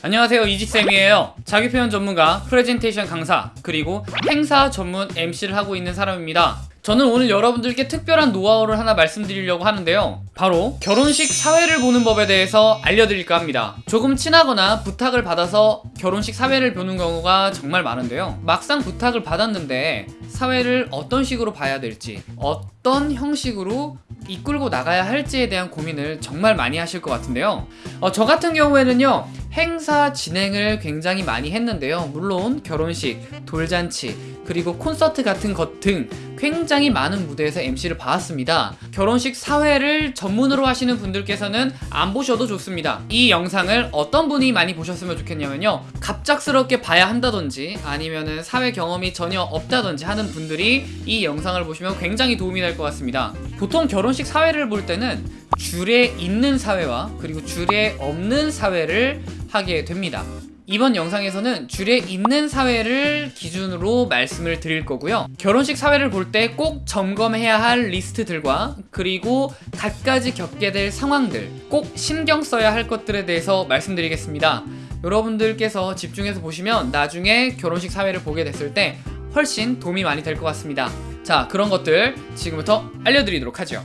안녕하세요 이지쌤이에요. 자기표현 전문가, 프레젠테이션 강사, 그리고 행사 전문 MC를 하고 있는 사람입니다. 저는 오늘 여러분들께 특별한 노하우를 하나 말씀드리려고 하는데요. 바로 결혼식 사회를 보는 법에 대해서 알려드릴까 합니다. 조금 친하거나 부탁을 받아서 결혼식 사회를 보는 경우가 정말 많은데요. 막상 부탁을 받았는데 사회를 어떤 식으로 봐야 될지 어떤 형식으로 이끌고 나가야 할지에 대한 고민을 정말 많이 하실 것 같은데요. 어, 저 같은 경우에는요 행사 진행을 굉장히 많이 했는데요. 물론 결혼식, 돌잔치, 그리고 콘서트 같은 것 등 굉장히 많은 무대에서 MC를 봐왔습니다. 결혼식 사회를 전문으로 하시는 분들께서는 안 보셔도 좋습니다. 이 영상을 어떤 분이 많이 보셨으면 좋겠냐면요. 갑작스럽게 봐야 한다든지 아니면은 사회 경험이 전혀 없다든지 하는 분들이 이 영상을 보시면 굉장히 도움이 될 것 같습니다. 보통 결혼식 사회를 볼 때는 줄에 있는 사회와 그리고 줄에 없는 사회를 하게 됩니다. 이번 영상에서는 줄에 있는 사회를 기준으로 말씀을 드릴 거고요. 결혼식 사회를 볼 때 꼭 점검해야 할 리스트들과 그리고 갖가지 겪게 될 상황들 꼭 신경 써야 할 것들에 대해서 말씀드리겠습니다. 여러분들께서 집중해서 보시면 나중에 결혼식 사회를 보게 됐을 때 훨씬 도움이 많이 될 것 같습니다. 자 그런 것들 지금부터 알려드리도록 하죠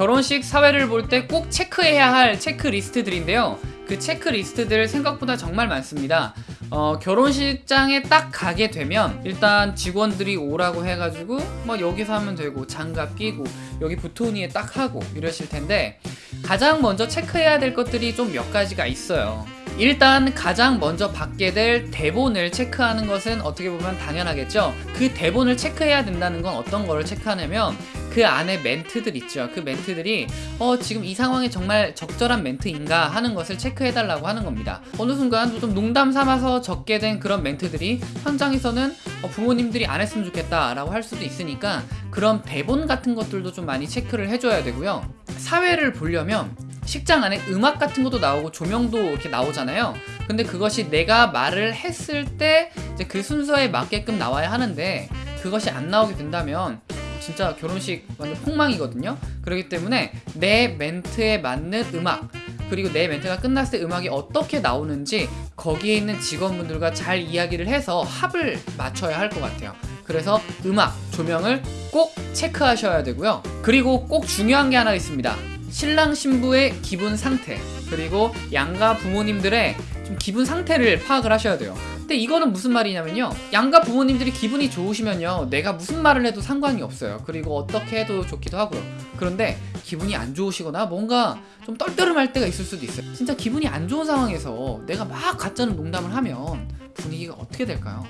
결혼식 사회를 볼 때 꼭 체크해야 할 체크리스트들인데요. 그 체크리스트들 생각보다 정말 많습니다. 어, 결혼식장에 딱 가게 되면 일단 직원들이 오라고 해가지고 뭐 여기서 하면 되고 장갑 끼고 여기 부토니에 딱 하고 이러실 텐데 가장 먼저 체크해야 될 것들이 좀 몇 가지가 있어요 일단 가장 먼저 받게 될 대본을 체크하는 것은 어떻게 보면 당연하겠죠? 그 대본을 체크해야 된다는 건 어떤 거를 체크하냐면 그 안에 멘트들 있죠. 그 멘트들이 어 지금 이 상황에 정말 적절한 멘트인가 하는 것을 체크해 달라고 하는 겁니다. 어느 순간 좀 농담 삼아서 적게 된 그런 멘트들이 현장에서는 어 부모님들이 안 했으면 좋겠다 라고 할 수도 있으니까 그런 대본 같은 것들도 좀 많이 체크를 해줘야 되고요. 사회를 보려면 식장 안에 음악 같은 것도 나오고 조명도 이렇게 나오잖아요. 근데 그것이 내가 말을 했을 때 그 순서에 맞게끔 나와야 하는데 그것이 안 나오게 된다면 진짜 결혼식 완전 폭망이거든요. 그렇기 때문에 내 멘트에 맞는 음악 그리고 내 멘트가 끝났을 때 음악이 어떻게 나오는지 거기에 있는 직원분들과 잘 이야기를 해서 합을 맞춰야 할 것 같아요. 그래서 음악, 조명을 꼭 체크하셔야 되고요. 그리고 꼭 중요한 게 하나 있습니다 신랑 신부의 기분 상태 그리고 양가 부모님들의 좀 기분 상태를 파악을 하셔야 돼요. 근데 이거는 무슨 말이냐면요. 양가 부모님들이 기분이 좋으시면요. 내가 무슨 말을 해도 상관이 없어요. 그리고 어떻게 해도 좋기도 하고요. 그런데 기분이 안 좋으시거나 뭔가 좀 떨떠름할 때가 있을 수도 있어요. 진짜 기분이 안 좋은 상황에서 내가 막 가짜는 농담을 하면 분위기가 어떻게 될까요?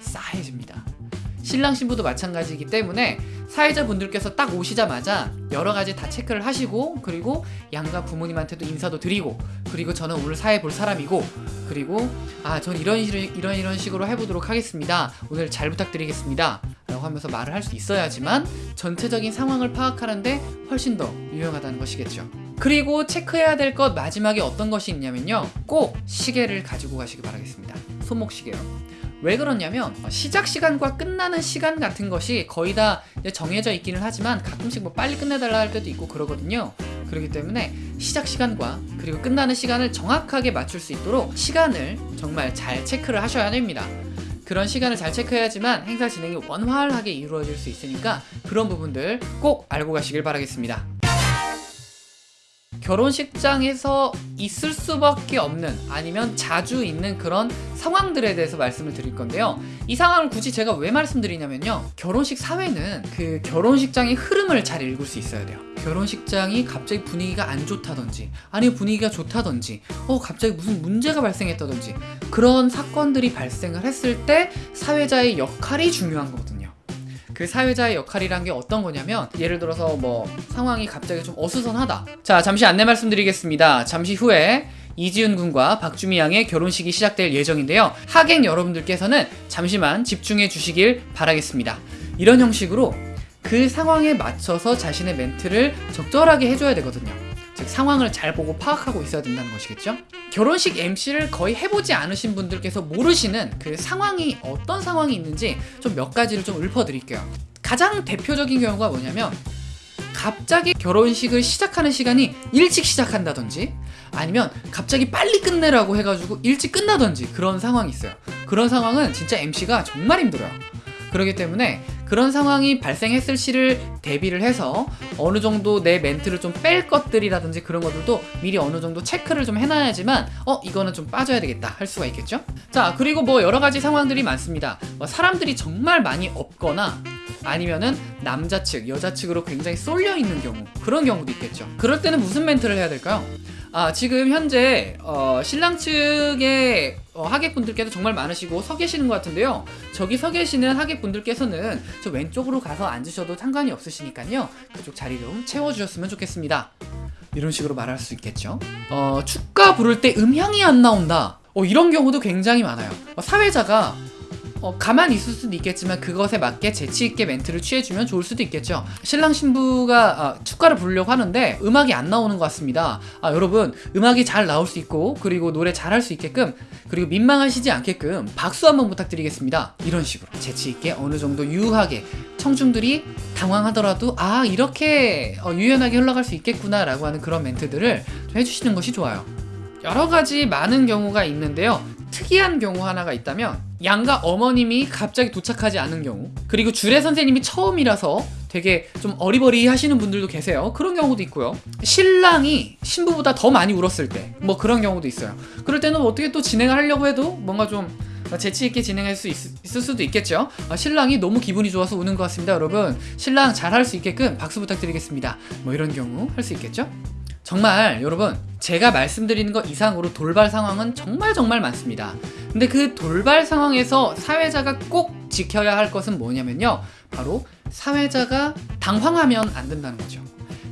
싸해집니다. 신랑 신부도 마찬가지이기 때문에 사회자분들께서 딱 오시자마자 여러 가지 다 체크를 하시고 그리고 양가 부모님한테도 인사도 드리고 그리고 저는 오늘 사회 볼 사람이고 그리고 아 전 이런 이런 이런 식으로 해보도록 하겠습니다. 오늘 잘 부탁드리겠습니다. 라고 하면서 말을 할 수 있어야지만 전체적인 상황을 파악하는데 훨씬 더 유용하다는 것이겠죠. 그리고 체크해야 될 것 마지막에 어떤 것이 있냐면요. 꼭 시계를 가지고 가시기 바라겠습니다. 손목시계요 왜 그러냐면 시작 시간과 끝나는 시간 같은 것이 거의 다 정해져 있기는 하지만 가끔씩 뭐 빨리 끝내달라 할 때도 있고 그러거든요. 그렇기 때문에 시작 시간과 그리고 끝나는 시간을 정확하게 맞출 수 있도록 시간을 정말 잘 체크를 하셔야 됩니다. 그런 시간을 잘 체크해야지만 행사 진행이 원활하게 이루어질 수 있으니까 그런 부분들 꼭 알고 가시길 바라겠습니다 결혼식장에서 있을 수밖에 없는 아니면 자주 있는 그런 상황들에 대해서 말씀을 드릴 건데요. 이 상황을 굳이 제가 왜 말씀드리냐면요. 결혼식 사회는 그 결혼식장의 흐름을 잘 읽을 수 있어야 돼요. 결혼식장이 갑자기 분위기가 안 좋다든지 아니면 분위기가 좋다든지 어 갑자기 무슨 문제가 발생했다든지 그런 사건들이 발생을 했을 때 사회자의 역할이 중요한 거거든요 그 사회자의 역할이란 게 어떤 거냐면 예를 들어서 뭐 상황이 갑자기 좀 어수선하다. 자 잠시 안내 말씀드리겠습니다. 잠시 후에 이지훈 군과 박주미 양의 결혼식이 시작될 예정인데요. 하객 여러분들께서는 잠시만 집중해 주시길 바라겠습니다. 이런 형식으로 그 상황에 맞춰서 자신의 멘트를 적절하게 해줘야 되거든요 즉 상황을 잘 보고 파악하고 있어야 된다는 것이겠죠 결혼식 MC를 거의 해보지 않으신 분들께서 모르시는 그 상황이 어떤 상황이 있는지 좀 몇 가지를 좀 읊어드릴게요 가장 대표적인 경우가 뭐냐면 갑자기 결혼식을 시작하는 시간이 일찍 시작한다든지 아니면 갑자기 빨리 끝내라고 해가지고 일찍 끝나던지 그런 상황이 있어요. 그런 상황은 진짜 MC가 정말 힘들어요. 그렇기 때문에 그런 상황이 발생했을 시를 대비를 해서 어느 정도 내 멘트를 좀 뺄 것들이라든지 그런 것들도 미리 어느 정도 체크를 좀 해놔야지만 어 이거는 좀 빠져야 되겠다 할 수가 있겠죠. 자 그리고 뭐 여러 가지 상황들이 많습니다. 뭐 사람들이 정말 많이 없거나 아니면은 남자 측, 여자 측으로 굉장히 쏠려 있는 경우 그런 경우도 있겠죠. 그럴 때는 무슨 멘트를 해야 될까요? 아 지금 현재 어, 신랑 측의 어, 하객분들께서 정말 많으시고 서 계시는 것 같은데요. 저기 서 계시는 하객분들께서는 저 왼쪽으로 가서 앉으셔도 상관이 없으시니까요. 그쪽 자리 좀 채워주셨으면 좋겠습니다. 이런 식으로 말할 수 있겠죠. 어, 축가 부를 때 음향이 안 나온다. 어, 이런 경우도 굉장히 많아요. 어, 사회자가 어, 가만히 있을 수도 있겠지만 그것에 맞게 재치 있게 멘트를 취해주면 좋을 수도 있겠죠. 신랑 신부가 아, 축가를 부르려고 하는데 음악이 안 나오는 것 같습니다. 아, 여러분 음악이 잘 나올 수 있고 그리고 노래 잘 할 수 있게끔 그리고 민망하시지 않게끔 박수 한번 부탁드리겠습니다. 이런 식으로 재치 있게 어느 정도 유하게 청중들이 당황하더라도 아 이렇게 어, 유연하게 흘러갈 수 있겠구나 라고 하는 그런 멘트들을 좀 해주시는 것이 좋아요. 여러 가지 많은 경우가 있는데요. 특이한 경우 하나가 있다면 양가 어머님이 갑자기 도착하지 않은 경우 그리고 주례 선생님이 처음이라서 되게 좀 어리버리 하시는 분들도 계세요 그런 경우도 있고요 신랑이 신부보다 더 많이 울었을 때 뭐 그런 경우도 있어요 그럴 때는 어떻게 또 진행을 하려고 해도 뭔가 좀 재치 있게 진행할 수 있, 을 수도 있겠죠. 아, 신랑이 너무 기분이 좋아서 우는 것 같습니다, 여러분. 신랑 잘 할 수 있게끔 박수 부탁드리겠습니다. 뭐 이런 경우 할 수 있겠죠? 정말 여러분 제가 말씀드리는 것 이상으로 돌발 상황은 정말 정말 많습니다. 근데 그 돌발 상황에서 사회자가 꼭 지켜야 할 것은 뭐냐면요. 바로 사회자가 당황하면 안 된다는 거죠.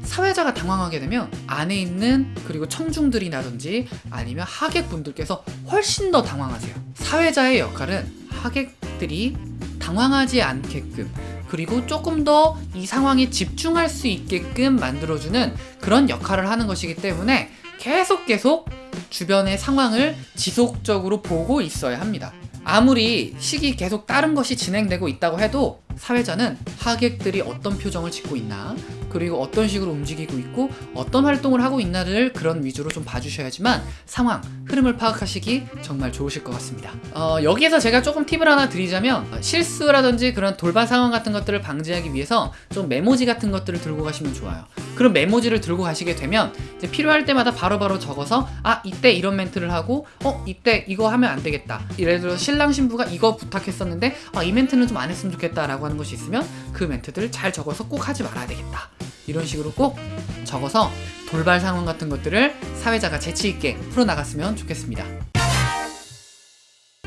사회자가 당황하게 되면 안에 있는 그리고 청중들이라든지 아니면 하객분들께서 훨씬 더 당황하세요. 사회자의 역할은 하객들이 당황하지 않게끔 그리고 조금 더 이 상황에 집중할 수 있게끔 만들어주는 그런 역할을 하는 것이기 때문에 계속 계속 주변의 상황을 지속적으로 보고 있어야 합니다. 아무리 식이 계속 다른 것이 진행되고 있다고 해도 사회자는 하객들이 어떤 표정을 짓고 있나 그리고 어떤 식으로 움직이고 있고 어떤 활동을 하고 있나를 그런 위주로 좀 봐주셔야지만 상황, 흐름을 파악하시기 정말 좋으실 것 같습니다. 어, 여기에서 제가 조금 팁을 하나 드리자면 어, 실수라든지 그런 돌발 상황 같은 것들을 방지하기 위해서 좀 메모지 같은 것들을 들고 가시면 좋아요. 그런 메모지를 들고 가시게 되면 이제 필요할 때마다 바로바로 바로 적어서 아 이때 이런 멘트를 하고 어 이때 이거 하면 안 되겠다. 예를 들어 신랑 신부가 이거 부탁했었는데 아, 이 멘트는 좀 안 했으면 좋겠다 라고 하는 것이 있으면 그 멘트들을 잘 적어서 꼭 하지 말아야 되겠다. 이런 식으로 꼭 적어서 돌발 상황 같은 것들을 사회자가 재치 있게 풀어나갔으면 좋겠습니다.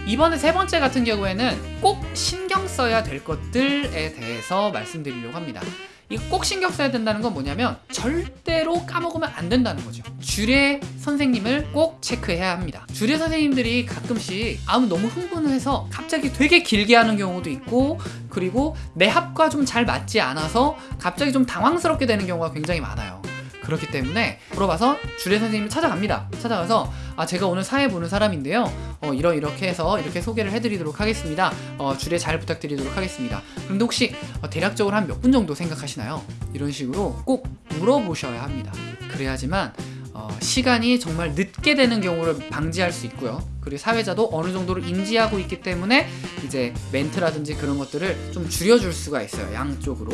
이번에 세 번째 같은 경우에는 꼭 신경 써야 될 것들에 대해서 말씀드리려고 합니다. 이꼭 신경 써야 된다는 건 뭐냐면 절대로 까먹으면 안 된다는 거죠. 주례 선생님을 꼭 체크해야 합니다. 주례 선생님들이 가끔씩 아무 너무 흥분을 해서 갑자기 되게 길게 하는 경우도 있고 그리고 내 합과 좀 잘 맞지 않아서 갑자기 좀 당황스럽게 되는 경우가 굉장히 많아요. 그렇기 때문에 물어봐서 주례 선생님을 찾아갑니다. 찾아가서 아 제가 오늘 사회 보는 사람인데요. 어 이러 이렇게 해서 이렇게 소개를 해드리도록 하겠습니다. 어 주례 잘 부탁드리도록 하겠습니다. 그런데 혹시 어, 대략적으로 한 몇 분 정도 생각하시나요? 이런 식으로 꼭 물어보셔야 합니다. 그래야지만 어, 시간이 정말 늦게 되는 경우를 방지할 수 있고요. 그리고 사회자도 어느 정도로 인지하고 있기 때문에 이제 멘트라든지 그런 것들을 좀 줄여줄 수가 있어요. 양쪽으로.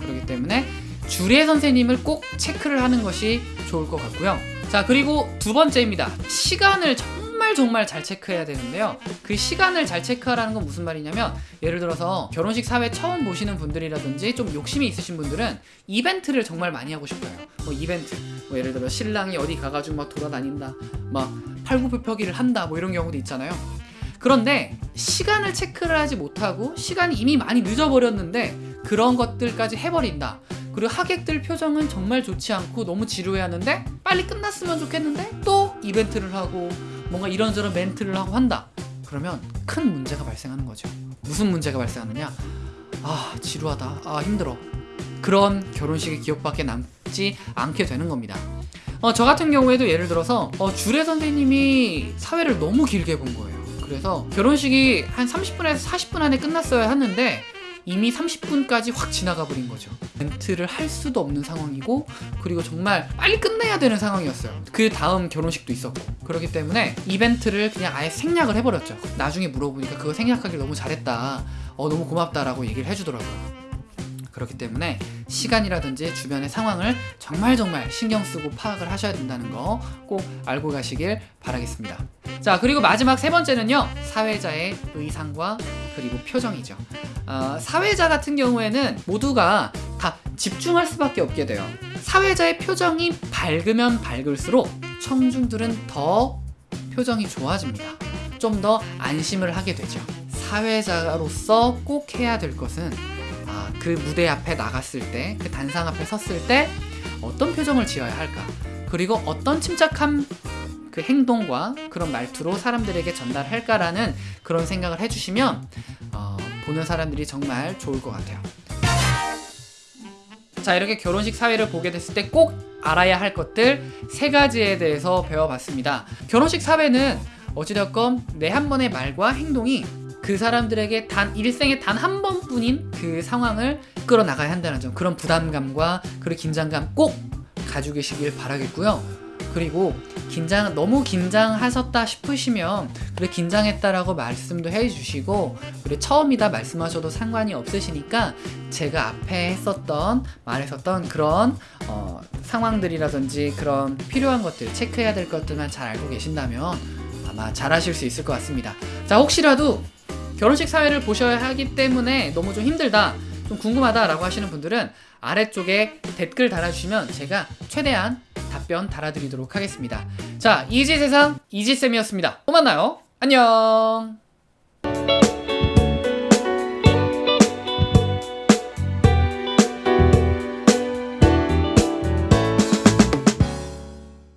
그렇기 때문에 주례 선생님을 꼭 체크를 하는 것이 좋을 것 같고요. 자, 그리고 두 번째입니다. 시간을 정말 정말 잘 체크해야 되는데요. 그 시간을 잘 체크하라는 건 무슨 말이냐면 예를 들어서 결혼식 사회 처음 보시는 분들이라든지 좀 욕심이 있으신 분들은 이벤트를 정말 많이 하고 싶어요. 뭐 이벤트. 뭐 예를 들어 신랑이 어디 가가지고 막 돌아다닌다. 막 팔굽혀펴기를 한다. 뭐 이런 경우도 있잖아요. 그런데 시간을 체크를 하지 못하고 시간이 이미 많이 늦어버렸는데 그런 것들까지 해버린다. 그리고 하객들 표정은 정말 좋지 않고 너무 지루해하는데 빨리 끝났으면 좋겠는데 또 이벤트를 하고 뭔가 이런저런 멘트를 하고 한다. 그러면 큰 문제가 발생하는 거죠. 무슨 문제가 발생하느냐? 아 지루하다. 아 힘들어. 그런 결혼식의 기억밖에 남지 않게 되는 겁니다. 어, 저 같은 경우에도 예를 들어서 어, 주례 선생님이 사회를 너무 길게 본 거예요. 그래서 결혼식이 한 30분에서 40분 안에 끝났어야 했는데 이미 30분까지 확 지나가 버린 거죠. 멘트를 할 수도 없는 상황이고 그리고 정말 빨리 끝내야 되는 상황이었어요. 그 다음 결혼식도 있었고 그렇기 때문에 이벤트를 그냥 아예 생략을 해버렸죠. 나중에 물어보니까 그거 생략하길 너무 잘했다. 어 너무 고맙다라고 얘기를 해주더라고요. 그렇기 때문에 시간이라든지 주변의 상황을 정말 정말 신경 쓰고 파악을 하셔야 된다는 거 꼭 알고 가시길 바라겠습니다. 자 그리고 마지막 세 번째는요 사회자의 의상과 그리고 표정이죠. 어, 사회자 같은 경우에는 모두가 다 집중할 수밖에 없게 돼요. 사회자의 표정이 밝으면 밝을수록 청중들은 더 표정이 좋아집니다. 좀 더 안심을 하게 되죠. 사회자로서 꼭 해야 될 것은 아, 그 무대 앞에 나갔을 때, 그 단상 앞에 섰을 때 어떤 표정을 지어야 할까? 그리고 어떤 침착한 그 행동과 그런 말투로 사람들에게 전달할까라는 그런 생각을 해주시면 어, 보는 사람들이 정말 좋을 것 같아요. 자 이렇게 결혼식 사회를 보게 됐을 때 꼭 알아야 할 것들 세 가지에 대해서 배워봤습니다. 결혼식 사회는 어찌됐건 내 한 번의 말과 행동이 그 사람들에게 단 일생에 단 한 번뿐인 그 상황을 끌어 나가야 한다는 점 그런 부담감과 그런 긴장감 꼭 가지고 계시길 바라겠고요. 그리고 긴장 너무 긴장하셨다 싶으시면 그래 긴장했다라고 말씀도 해주시고 그래 처음이다 말씀하셔도 상관이 없으시니까 제가 앞에 했었던 말했었던 그런 어, 상황들이라든지 그런 필요한 것들 체크해야 될 것들만 잘 알고 계신다면 아마 잘하실 수 있을 것 같습니다. 자 혹시라도 결혼식 사회를 보셔야 하기 때문에 너무 좀 힘들다 좀 궁금하다 라고 하시는 분들은 아래쪽에 댓글 달아주시면 제가 최대한 답변 달아드리도록 하겠습니다. 자, 이지 세상 이지쌤이었습니다. 또 만나요. 안녕.